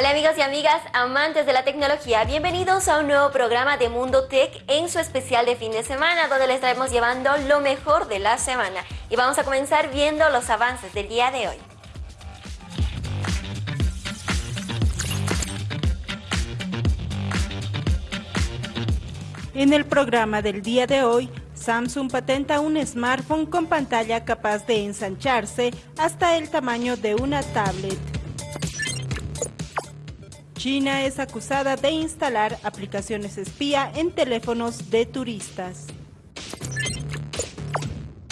Hola amigos y amigas, amantes de la tecnología, bienvenidos a un nuevo programa de Mundo Tech en su especial de fin de semana, donde les estaremos llevando lo mejor de la semana. Y vamos a comenzar viendo los avances del día de hoy. En el programa del día de hoy, Samsung patenta un smartphone con pantalla capaz de ensancharse hasta el tamaño de una tablet. China es acusada de instalar aplicaciones espía en teléfonos de turistas.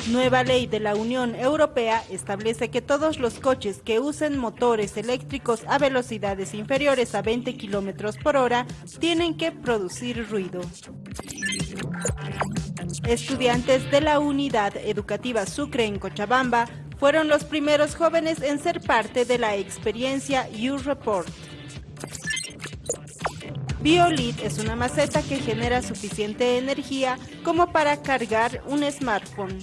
Nueva ley de la Unión Europea establece que todos los coches que usen motores eléctricos a velocidades inferiores a 20 km por hora tienen que producir ruido. Estudiantes de la Unidad Educativa Sucre en Cochabamba fueron los primeros jóvenes en ser parte de la experiencia U-Report. BioLit es una maceta que genera suficiente energía como para cargar un smartphone.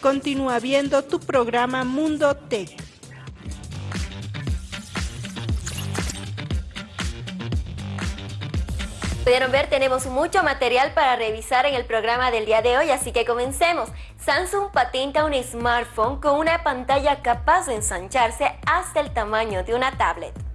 Continúa viendo tu programa Mundo Tech. Pudieron ver, tenemos mucho material para revisar en el programa del día de hoy, así que comencemos. Samsung patenta un smartphone con una pantalla capaz de ensancharse hasta el tamaño de una tablet.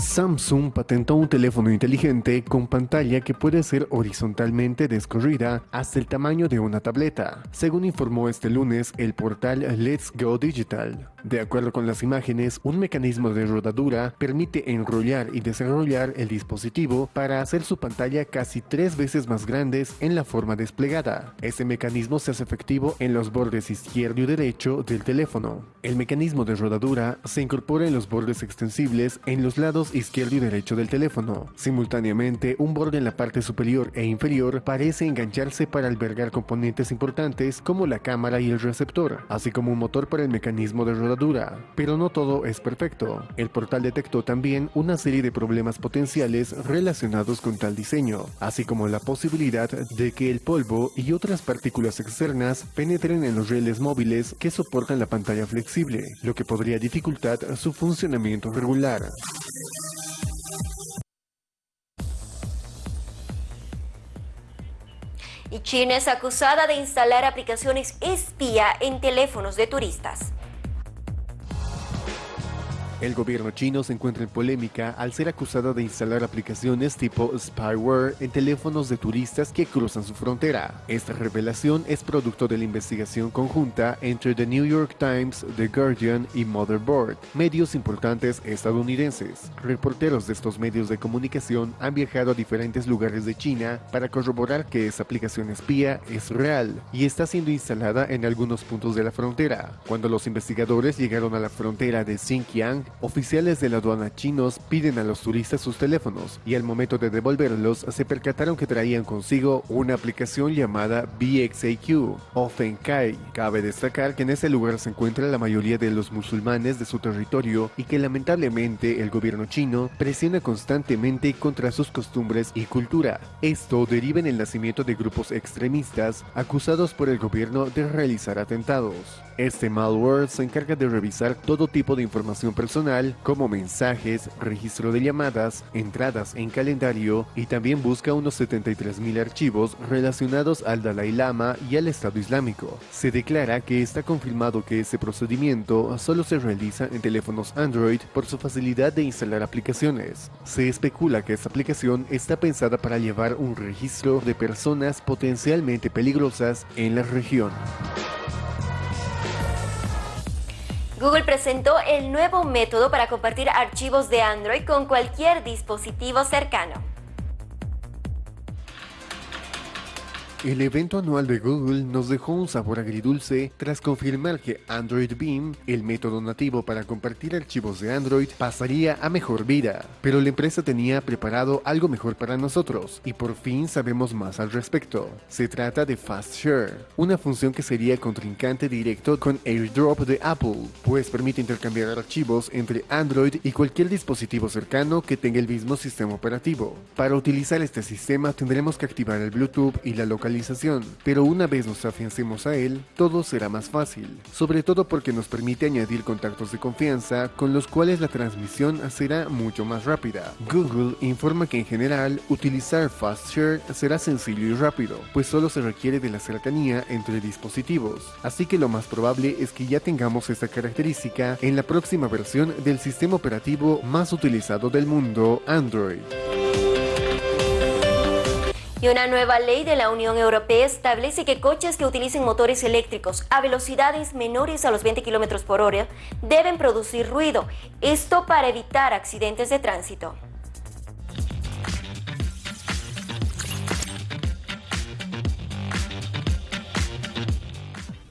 Samsung patentó un teléfono inteligente con pantalla que puede ser horizontalmente descorrida hasta el tamaño de una tableta, según informó este lunes el portal Let's Go Digital. De acuerdo con las imágenes, un mecanismo de rodadura permite enrollar y desarrollar el dispositivo para hacer su pantalla casi tres veces más grandes en la forma desplegada. Este mecanismo se hace efectivo en los bordes izquierdo y derecho del teléfono. El mecanismo de rodadura se incorpora en los bordes extensibles en los lados izquierdo y derecho del teléfono. Simultáneamente, un borde en la parte superior e inferior parece engancharse para albergar componentes importantes como la cámara y el receptor, así como un motor para el mecanismo de rodadura. Pero no todo es perfecto. El portal detectó también una serie de problemas potenciales relacionados con tal diseño, así como la posibilidad de que el polvo y otras partículas externas penetren en los rieles móviles que soportan la pantalla flexible, lo que podría dificultar su funcionamiento regular. Y China es acusada de instalar aplicaciones espía en teléfonos de turistas. El gobierno chino se encuentra en polémica al ser acusado de instalar aplicaciones tipo spyware en teléfonos de turistas que cruzan su frontera. Esta revelación es producto de la investigación conjunta entre The New York Times, The Guardian y Motherboard, medios importantes estadounidenses. Reporteros de estos medios de comunicación han viajado a diferentes lugares de China para corroborar que esa aplicación espía es real y está siendo instalada en algunos puntos de la frontera. Cuando los investigadores llegaron a la frontera de Xinjiang, oficiales de la aduana chinos piden a los turistas sus teléfonos y al momento de devolverlos se percataron que traían consigo una aplicación llamada BXAQ o Fenkai. Cabe destacar que en ese lugar se encuentra la mayoría de los musulmanes de su territorio y que lamentablemente el gobierno chino presiona constantemente contra sus costumbres y cultura. Esto deriva en el nacimiento de grupos extremistas acusados por el gobierno de realizar atentados. Este malware se encarga de revisar todo tipo de información personal como mensajes, registro de llamadas, entradas en calendario y también busca unos 73.000 archivos relacionados al Dalai Lama y al Estado Islámico. Se declara que está confirmado que este procedimiento solo se realiza en teléfonos Android por su facilidad de instalar aplicaciones. Se especula que esta aplicación está pensada para llevar un registro de personas potencialmente peligrosas en la región. Google presentó el nuevo método para compartir archivos de Android con cualquier dispositivo cercano. El evento anual de Google nos dejó un sabor agridulce tras confirmar que Android Beam, el método nativo para compartir archivos de Android, pasaría a mejor vida. Pero la empresa tenía preparado algo mejor para nosotros y por fin sabemos más al respecto. Se trata de Fast Share, una función que sería contrincante directo con AirDrop de Apple, pues permite intercambiar archivos entre Android y cualquier dispositivo cercano que tenga el mismo sistema operativo. Para utilizar este sistema tendremos que activar el Bluetooth y la localización pero una vez nos afiancemos a él, todo será más fácil, sobre todo porque nos permite añadir contactos de confianza con los cuales la transmisión será mucho más rápida. Google informa que en general utilizar Fast Share será sencillo y rápido, pues solo se requiere de la cercanía entre dispositivos, así que lo más probable es que ya tengamos esta característica en la próxima versión del sistema operativo más utilizado del mundo, Android. Y una nueva ley de la Unión Europea establece que coches que utilicen motores eléctricos a velocidades menores a los 20 km por hora deben producir ruido, esto para evitar accidentes de tránsito.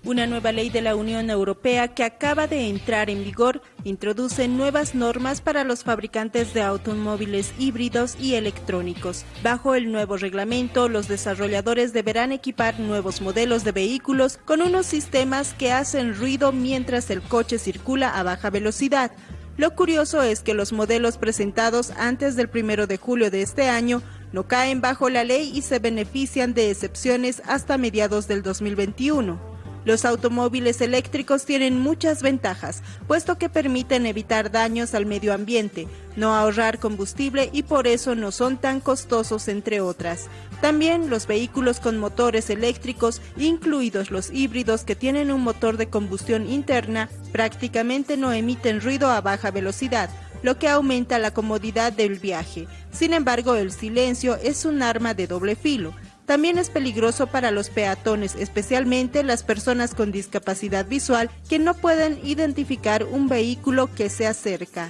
Una nueva ley de la Unión Europea que acaba de entrar en vigor introduce nuevas normas para los fabricantes de automóviles híbridos y electrónicos. Bajo el nuevo reglamento, los desarrolladores deberán equipar nuevos modelos de vehículos con unos sistemas que hacen ruido mientras el coche circula a baja velocidad. Lo curioso es que los modelos presentados antes del 1 de julio de este año no caen bajo la ley y se benefician de excepciones hasta mediados del 2021. Los automóviles eléctricos tienen muchas ventajas, puesto que permiten evitar daños al medio ambiente, no ahorrar combustible y por eso no son tan costosos entre otras. También los vehículos con motores eléctricos, incluidos los híbridos que tienen un motor de combustión interna, prácticamente no emiten ruido a baja velocidad, lo que aumenta la comodidad del viaje. Sin embargo, el silencio es un arma de doble filo. También es peligroso para los peatones, especialmente las personas con discapacidad visual que no pueden identificar un vehículo que se acerca.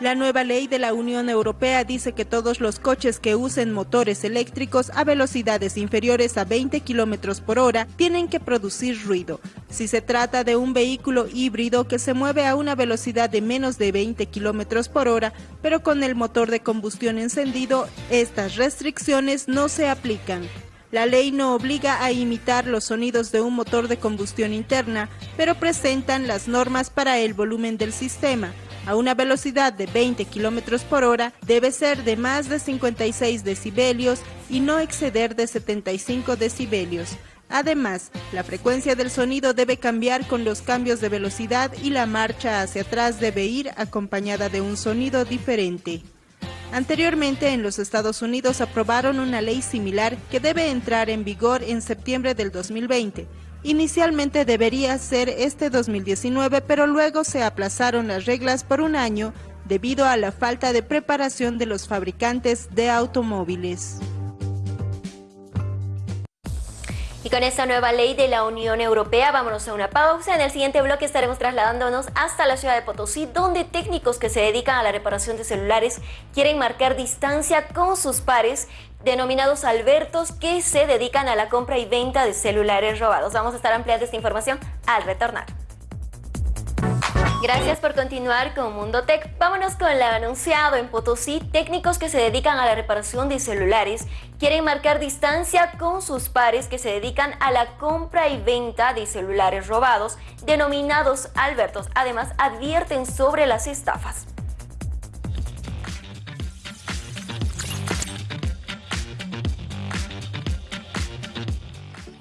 La nueva ley de la Unión Europea dice que todos los coches que usen motores eléctricos a velocidades inferiores a 20 km por hora tienen que producir ruido. Si se trata de un vehículo híbrido que se mueve a una velocidad de menos de 20 km por hora, pero con el motor de combustión encendido, estas restricciones no se aplican. La ley no obliga a imitar los sonidos de un motor de combustión interna, pero presentan las normas para el volumen del sistema. A una velocidad de 20 km por hora debe ser de más de 56 decibelios y no exceder de 75 decibelios. Además, la frecuencia del sonido debe cambiar con los cambios de velocidad y la marcha hacia atrás debe ir acompañada de un sonido diferente. Anteriormente en los Estados Unidos aprobaron una ley similar que debe entrar en vigor en septiembre del 2020. Inicialmente debería ser este 2019, pero luego se aplazaron las reglas por un año debido a la falta de preparación de los fabricantes de automóviles. Y con esta nueva ley de la Unión Europea, vámonos a una pausa. En el siguiente bloque estaremos trasladándonos hasta la ciudad de Potosí, donde técnicos que se dedican a la reparación de celulares quieren marcar distancia con sus pares denominados Albertos que se dedican a la compra y venta de celulares robados. Vamos a estar ampliando esta información al retornar. Gracias por continuar con Mundo Tech. Vámonos con el anunciado en Potosí. Técnicos que se dedican a la reparación de celulares quieren marcar distancia con sus pares que se dedican a la compra y venta de celulares robados, denominados Albertos. Además, advierten sobre las estafas.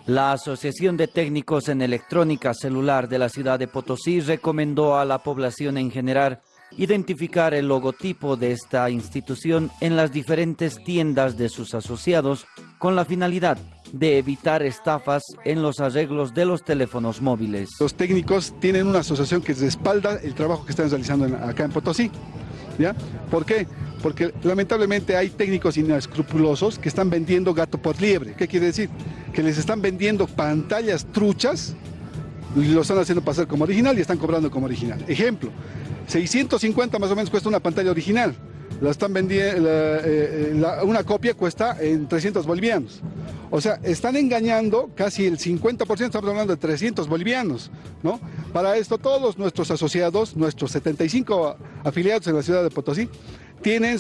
La Asociación de Técnicos en Electrónica Celular de la ciudad de Potosí recomendó a la población en general identificar el logotipo de esta institución en las diferentes tiendas de sus asociados con la finalidad de evitar estafas en los arreglos de los teléfonos móviles. Los técnicos tienen una asociación que respalda el trabajo que están realizando acá en Potosí. ¿Por qué? Porque lamentablemente hay técnicos inescrupulosos que están vendiendo gato por liebre. ¿Qué quiere decir? Que les están vendiendo pantallas truchas, y lo están haciendo pasar como original y están cobrando como original. Ejemplo, 650 más o menos cuesta una pantalla original. La están vendiendo, eh, eh, una copia cuesta en 300 bolivianos. O sea, están engañando casi el 50%, estamos hablando de 300 bolivianos, ¿no? Para esto todos nuestros asociados, nuestros 75 afiliados en la ciudad de Potosí, tienen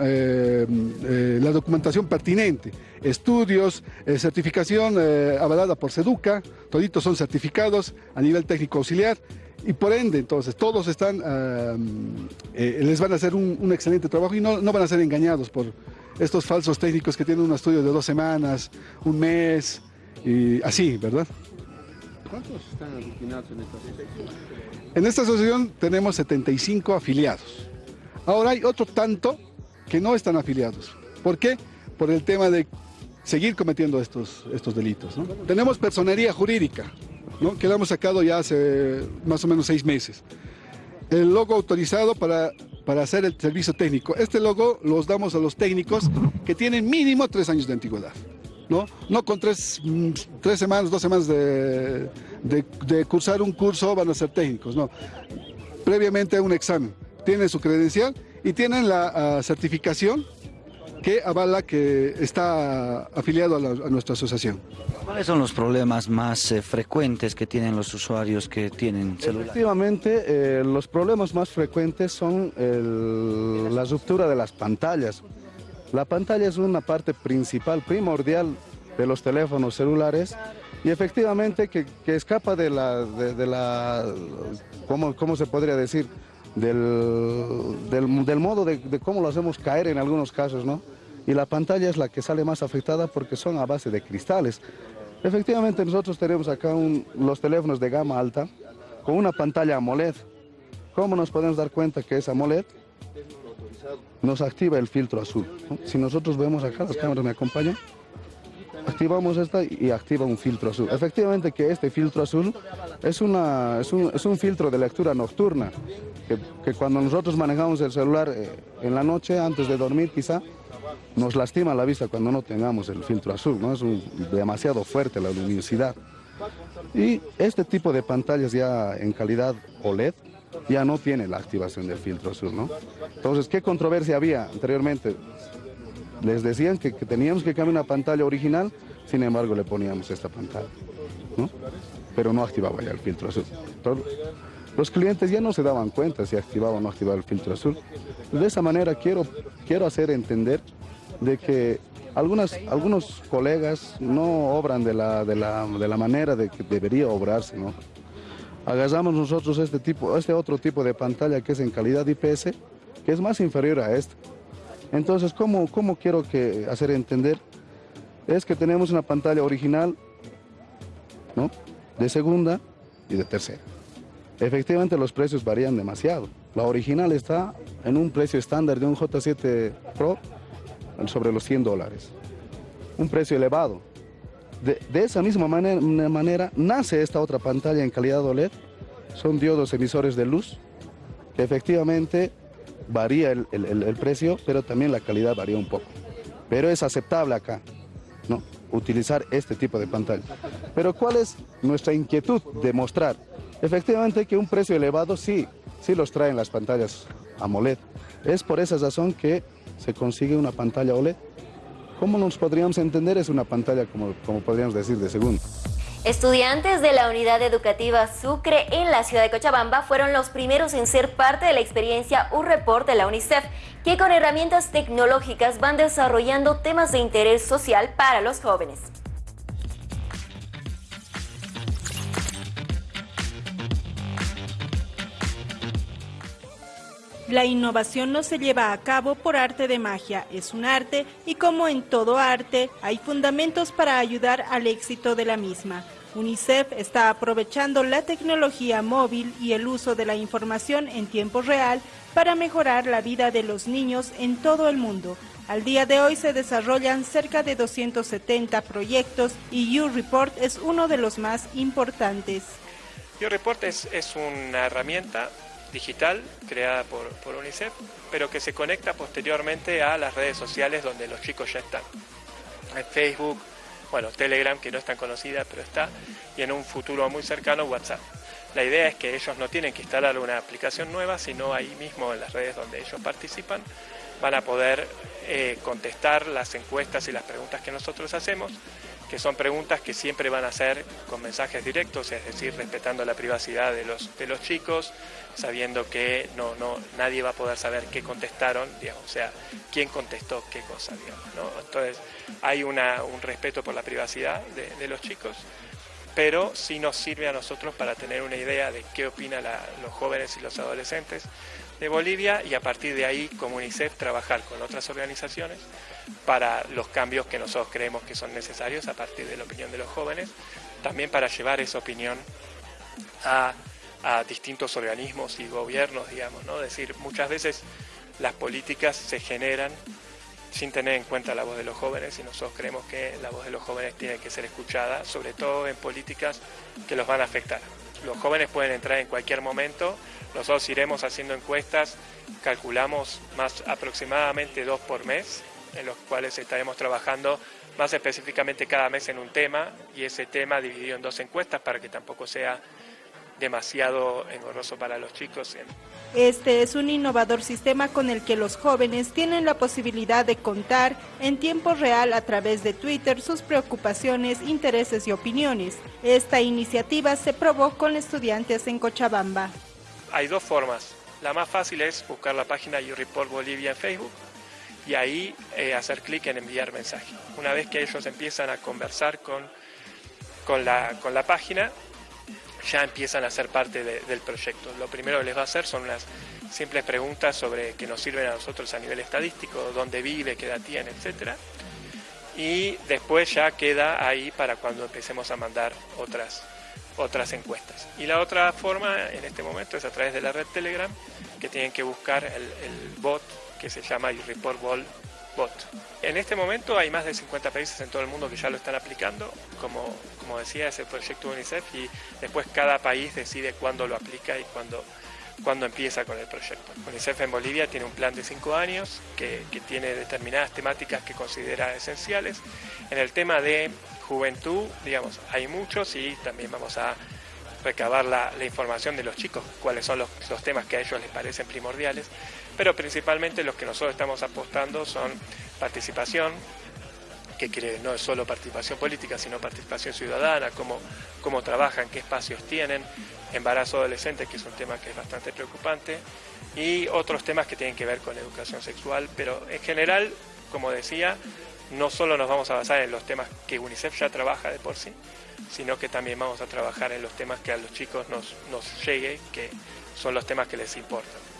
eh, eh, la documentación pertinente, estudios, certificación avalada por SEDUCA, toditos son certificados a nivel técnico auxiliar y por ende, entonces, todos están, les van a hacer un, excelente trabajo y no, no, van a ser engañados por estos falsos técnicos que tienen un estudio de dos semanas, un mes, y así, ¿verdad? ¿Cuántos están aglutinados en esta asociación? En esta asociación tenemos 75 afiliados. Ahora hay otro tanto que no están afiliados. ¿Por qué? Por el tema de seguir cometiendo estos, estos delitos. ¿no? Tenemos personería jurídica, ¿no? que la hemos sacado ya hace más o menos seis meses. El logo autorizado para, para hacer el servicio técnico. Este logo los damos a los técnicos que tienen mínimo tres años de antigüedad. ¿no? No con tres, mm, tres semanas, dos semanas de, de, de cursar un curso van a ser técnicos, no. Previamente un examen. Tienen su credencial y tienen la uh, certificación que avala que está afiliado a, la, a, nuestra asociación. ¿Cuáles son los problemas más eh, frecuentes que tienen los usuarios que tienen celular? Efectivamente, eh, los problemas más frecuentes son el, la ruptura de las pantallas. La pantalla es una parte principal, primordial de los teléfonos celulares y efectivamente que, que escapa de la, de, de la ¿cómo, ¿cómo, se podría decir? Del, del, modo de, cómo lo hacemos caer en algunos casos, ¿no? Y la pantalla es la que sale más afectada porque son a base de cristales. Efectivamente nosotros tenemos acá un, los teléfonos de gama alta con una pantalla AMOLED. ¿Cómo nos podemos dar cuenta que es AMOLED? Nos activa el filtro azul. Si nosotros vemos acá, las cámaras me acompañan, activamos esta y activa un filtro azul. Efectivamente que este filtro azul es, una, es, un, es un filtro de lectura nocturna, que, cuando nosotros manejamos el celular eh, en la noche, antes de dormir quizá, nos lastima la vista cuando no tengamos el filtro azul, ¿no? es demasiado fuerte la luminosidad. Y este tipo de pantallas ya en calidad OLED ya no tiene la activación del filtro azul. ¿no? Entonces, ¿qué controversia había anteriormente? Les decían que, teníamos que cambiar una pantalla original, sin embargo le poníamos esta pantalla, pero no activaba ya el filtro azul. Los clientes ya no se daban cuenta si activaba o no activaba el filtro azul. De esa manera quiero, quiero hacer entender de que algunos colegas no obran de la, de la, de la manera de que debería obrarse. ¿no? Agarramos nosotros este, tipo, este otro tipo de pantalla que es en calidad IPS, que es más inferior a esta. Entonces, ¿cómo, cómo quiero que hacer entender? Es que tenemos una pantalla original, ¿no? de segunda y de tercera. Efectivamente los precios varían demasiado. La original está en un precio estándar de un J7 Pro sobre los 100 dólares. Un precio elevado. De, esa misma manera, manera, nace esta otra pantalla en calidad OLED. Son diodos emisores de luz que efectivamente varía el, el, el, precio, pero también la calidad varía un poco. Pero es aceptable acá, ¿no? Utilizar este tipo de pantalla. Pero ¿cuál es nuestra inquietud de mostrar? Efectivamente que un precio elevado sí, sí los traen las pantallas AMOLED. Es por esa razón que se consigue una pantalla OLED. ¿Cómo nos podríamos entender? Es una pantalla, como, como podríamos decir, de segundo. Estudiantes de la Unidad Educativa Sucre en la ciudad de Cochabamba fueron los primeros en ser parte de la experiencia U-Report de la UNICEF, que con herramientas tecnológicas van desarrollando temas de interés social para los jóvenes. La innovación no se lleva a cabo por arte de magia, es un arte y como en todo arte, hay fundamentos para ayudar al éxito de la misma. UNICEF está aprovechando la tecnología móvil y el uso de la información en tiempo real para mejorar la vida de los niños en todo el mundo. Al día de hoy se desarrollan cerca de 270 proyectos y U-Report es uno de los más importantes. U-Report es, es una herramienta digital creada por, por, UNICEF, pero que se conecta posteriormente a las redes sociales donde los chicos ya están. En Facebook, bueno, Telegram, que no es tan conocida, pero está, y en un futuro muy cercano WhatsApp. La idea es que ellos no tienen que instalar una aplicación nueva, sino ahí mismo en las redes donde ellos participan van a poder eh, contestar las encuestas y las preguntas que nosotros hacemos que son preguntas que siempre van a ser con mensajes directos, es decir, respetando la privacidad de los, de los chicos, sabiendo que no, no, nadie va a poder saber qué contestaron, digamos, o sea, quién contestó qué cosa, digamos, ¿no? Entonces, hay una, un respeto por la privacidad de, de los chicos pero sí nos sirve a nosotros para tener una idea de qué opinan los jóvenes y los adolescentes de Bolivia y a partir de ahí como UNICEF trabajar con otras organizaciones para los cambios que nosotros creemos que son necesarios a partir de la opinión de los jóvenes, también para llevar esa opinión a, distintos organismos y gobiernos, digamos, ¿no? Es decir, muchas veces las políticas se generan sin tener en cuenta la voz de los jóvenes y nosotros creemos que la voz de los jóvenes tiene que ser escuchada, sobre todo en políticas que los van a afectar. Los jóvenes pueden entrar en cualquier momento, nosotros iremos haciendo encuestas, calculamos más aproximadamente dos por mes, en los cuales estaremos trabajando más específicamente cada mes en un tema y ese tema dividido en dos encuestas para que tampoco sea demasiado engorroso para los chicos. Este es un innovador sistema con el que los jóvenes tienen la posibilidad de contar en tiempo real a través de Twitter sus preocupaciones, intereses y opiniones. Esta iniciativa se probó con estudiantes en Cochabamba. Hay dos formas. La más fácil es buscar la página YouReport Bolivia en Facebook y ahí eh, hacer clic en enviar mensaje. Una vez que ellos empiezan a conversar con, con, la, con la página, ya empiezan a ser parte del proyecto. Lo primero que les va a hacer son unas simples preguntas sobre que nos sirven a nosotros a nivel estadístico, dónde vive, qué edad tiene, etc. Y después ya queda ahí para cuando empecemos a mandar otras, otras encuestas. Y la otra forma en este momento es a través de la red Telegram, que tienen que buscar el, el bot que se llama Report Ball Bot. En este momento hay más de 50 países en todo el mundo que ya lo están aplicando, como, como decía, es el proyecto UNICEF y después cada país decide cuándo lo aplica y cuándo, cuándo empieza con el proyecto. UNICEF en Bolivia tiene un plan de 5 años que, que tiene determinadas temáticas que considera esenciales. En el tema de juventud, digamos, hay muchos y también vamos a recabar la, la información de los chicos, cuáles son los, los temas que a ellos les parecen primordiales pero principalmente los que nosotros estamos apostando son participación, que quiere, no es solo participación política, sino participación ciudadana, cómo, cómo trabajan, qué espacios tienen, embarazo adolescente, que es un tema que es bastante preocupante, y otros temas que tienen que ver con educación sexual, pero en general, como decía, no solo nos vamos a basar en los temas que UNICEF ya trabaja de por sí, sino que también vamos a trabajar en los temas que a los chicos nos, nos llegue, que son los temas que les importan.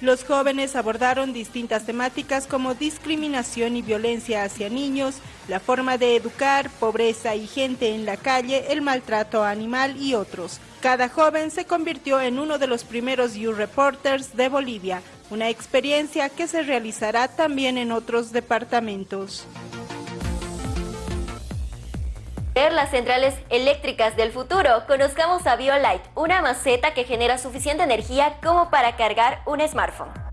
Los jóvenes abordaron distintas temáticas como discriminación y violencia hacia niños, la forma de educar, pobreza y gente en la calle, el maltrato animal y otros. Cada joven se convirtió en uno de los primeros U-Reporters de Bolivia, una experiencia que se realizará también en otros departamentos las centrales eléctricas del futuro, conozcamos a BioLite, una maceta que genera suficiente energía como para cargar un smartphone.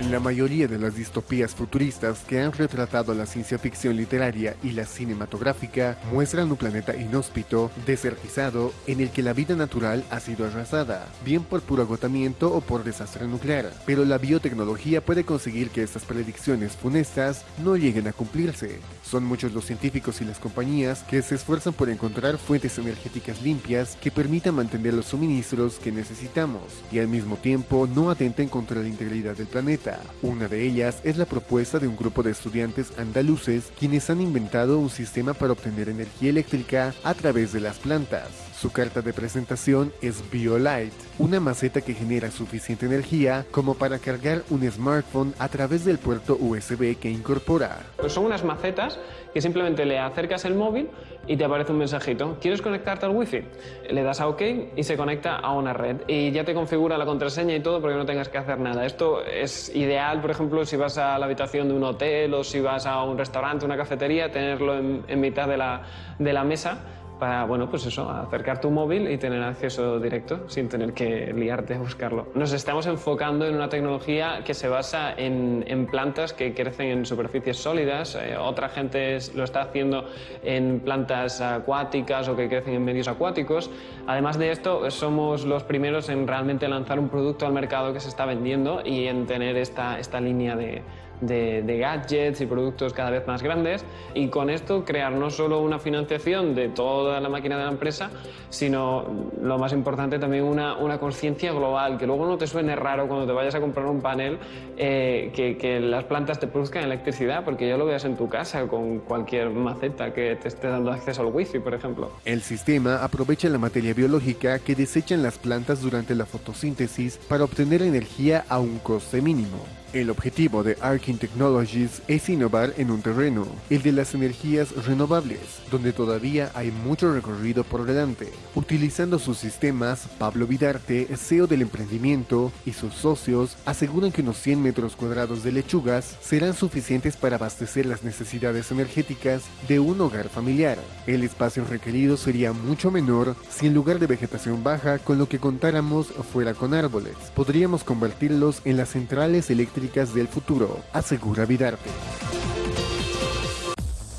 La mayoría de las distopías futuristas que han retratado la ciencia ficción literaria y la cinematográfica muestran un planeta inhóspito, desertizado, en el que la vida natural ha sido arrasada, bien por puro agotamiento o por desastre nuclear. Pero la biotecnología puede conseguir que estas predicciones funestas no lleguen a cumplirse. Son muchos los científicos y las compañías que se esfuerzan por encontrar fuentes energéticas limpias que permitan mantener los suministros que necesitamos y al mismo tiempo no atenten contra la integridad del planeta. Una de ellas es la propuesta de un grupo de estudiantes andaluces quienes han inventado un sistema para obtener energía eléctrica a través de las plantas. Su carta de presentación es BioLite, una maceta que genera suficiente energía como para cargar un smartphone a través del puerto USB que incorpora. Pues son unas macetas que simplemente le acercas el móvil y te aparece un mensajito. ¿Quieres conectarte al wifi? Le das a OK y se conecta a una red. Y ya te configura la contraseña y todo porque no tengas que hacer nada. Esto es ideal, por ejemplo, si vas a la habitación de un hotel o si vas a un restaurante, una cafetería, tenerlo en, en mitad de la, de la mesa para, bueno, pues eso, acercar tu móvil y tener acceso directo sin tener que liarte a buscarlo. Nos estamos enfocando en una tecnología que se basa en, plantas que crecen en superficies sólidas, eh, otra gente lo está haciendo en plantas acuáticas o que crecen en medios acuáticos. Además de esto, somos los primeros en realmente lanzar un producto al mercado que se está vendiendo y en tener esta, esta línea de, de, gadgets y productos cada vez más grandes y con esto crear no solo una financiación de toda la máquina de la empresa, sino lo más importante también una, una conciencia global, que luego no te suene raro cuando te vayas a comprar un panel eh, que, que, las plantas te produzcan electricidad, porque ya lo veas en tu casa con cualquier maceta que te esté dando acceso al wifi, por ejemplo. El sistema aprovecha la materia biológica que desechan las plantas durante la fotosíntesis para obtener energía a un coste mínimo. El objetivo de Arkin Technologies es innovar en un terreno, el de las energías renovables, donde todavía hay mucho recorrido por delante. Utilizando sus sistemas, Pablo Vidarte, CEO del emprendimiento, y sus socios aseguran que unos 100 metros cuadrados de lechugas serán suficientes para abastecer las necesidades energéticas de un hogar familiar. El espacio requerido sería mucho menor si en lugar de vegetación baja con lo que contáramos fuera con árboles. Podríamos convertirlos en las centrales eléctricas del futuro, asegura Vidarte.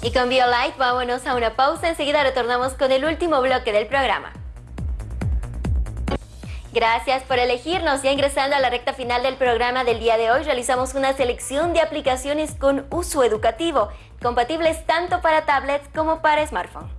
Y con BioLight vámonos a una pausa, enseguida retornamos con el último bloque del programa. Gracias por elegirnos. Ya ingresando a la recta final del programa del día de hoy, realizamos una selección de aplicaciones con uso educativo, compatibles tanto para tablets como para smartphone.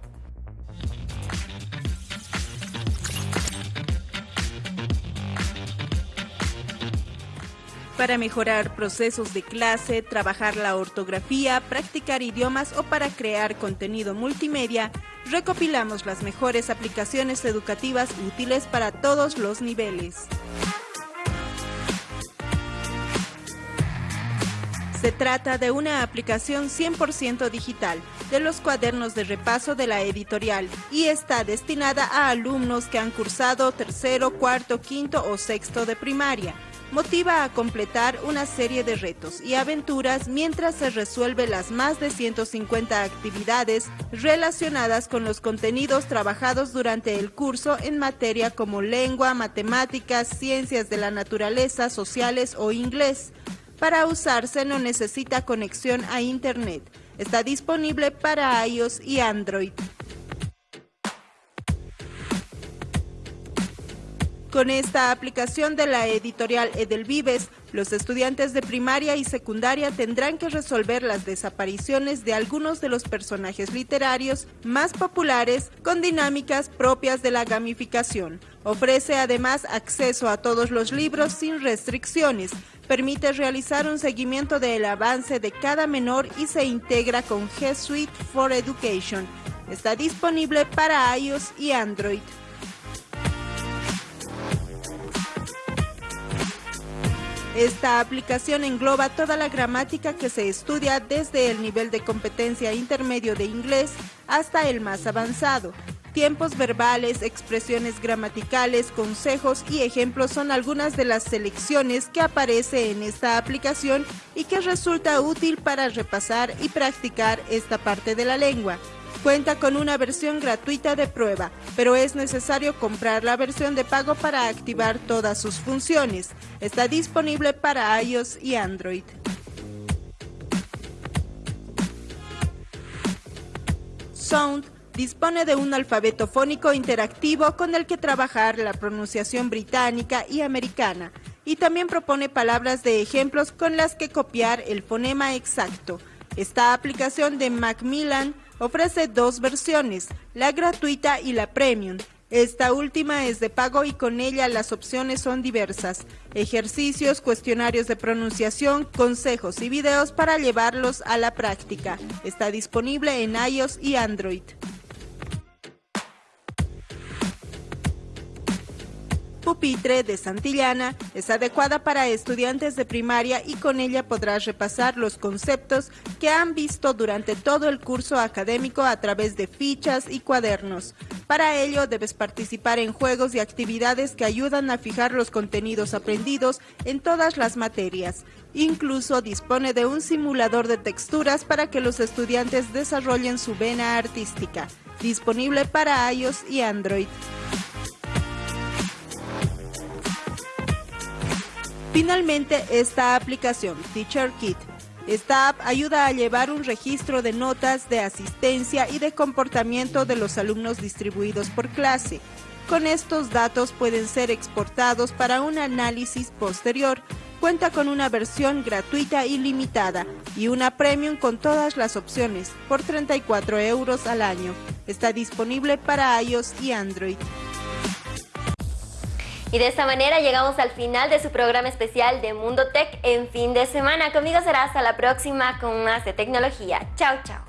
Para mejorar procesos de clase, trabajar la ortografía, practicar idiomas o para crear contenido multimedia, recopilamos las mejores aplicaciones educativas útiles para todos los niveles. Se trata de una aplicación 100% digital de los cuadernos de repaso de la editorial y está destinada a alumnos que han cursado tercero, cuarto, quinto o sexto de primaria motiva a completar una serie de retos y aventuras mientras se resuelve las más de 150 actividades relacionadas con los contenidos trabajados durante el curso en materia como lengua, matemáticas, ciencias de la naturaleza, sociales o inglés. Para usarse no necesita conexión a Internet. Está disponible para iOS y Android. Con esta aplicación de la editorial Edelvives, los estudiantes de primaria y secundaria tendrán que resolver las desapariciones de algunos de los personajes literarios más populares con dinámicas propias de la gamificación. Ofrece además acceso a todos los libros sin restricciones, permite realizar un seguimiento del avance de cada menor y se integra con G Suite for Education. Está disponible para iOS y Android. Esta aplicación engloba toda la gramática que se estudia desde el nivel de competencia intermedio de inglés hasta el más avanzado. Tiempos verbales, expresiones gramaticales, consejos y ejemplos son algunas de las selecciones que aparece en esta aplicación y que resulta útil para repasar y practicar esta parte de la lengua. Cuenta con una versión gratuita de prueba, pero es necesario comprar la versión de pago para activar todas sus funciones. Está disponible para iOS y Android. Sound dispone de un alfabeto fónico interactivo con el que trabajar la pronunciación británica y americana, y también propone palabras de ejemplos con las que copiar el fonema exacto. Esta aplicación de Macmillan Ofrece dos versiones, la gratuita y la premium. Esta última es de pago y con ella las opciones son diversas. Ejercicios, cuestionarios de pronunciación, consejos y videos para llevarlos a la práctica. Está disponible en iOS y Android. Pupitre de Santillana es adecuada para estudiantes de primaria y con ella podrás repasar los conceptos que han visto durante todo el curso académico a través de fichas y cuadernos. Para ello debes participar en juegos y actividades que ayudan a fijar los contenidos aprendidos en todas las materias. Incluso dispone de un simulador de texturas para que los estudiantes desarrollen su vena artística, disponible para iOS y Android. Finalmente, esta aplicación, Teacher Kit. Esta app ayuda a llevar un registro de notas, de asistencia y de comportamiento de los alumnos distribuidos por clase. Con estos datos pueden ser exportados para un análisis posterior Cuenta con una versión gratuita y limitada y una premium con todas las opciones por 34 euros al año. Está disponible para iOS y Android. Y de esta manera llegamos al final de su programa especial de Mundo Tech en fin de semana. Conmigo será hasta la próxima con más de tecnología. Chao, chao.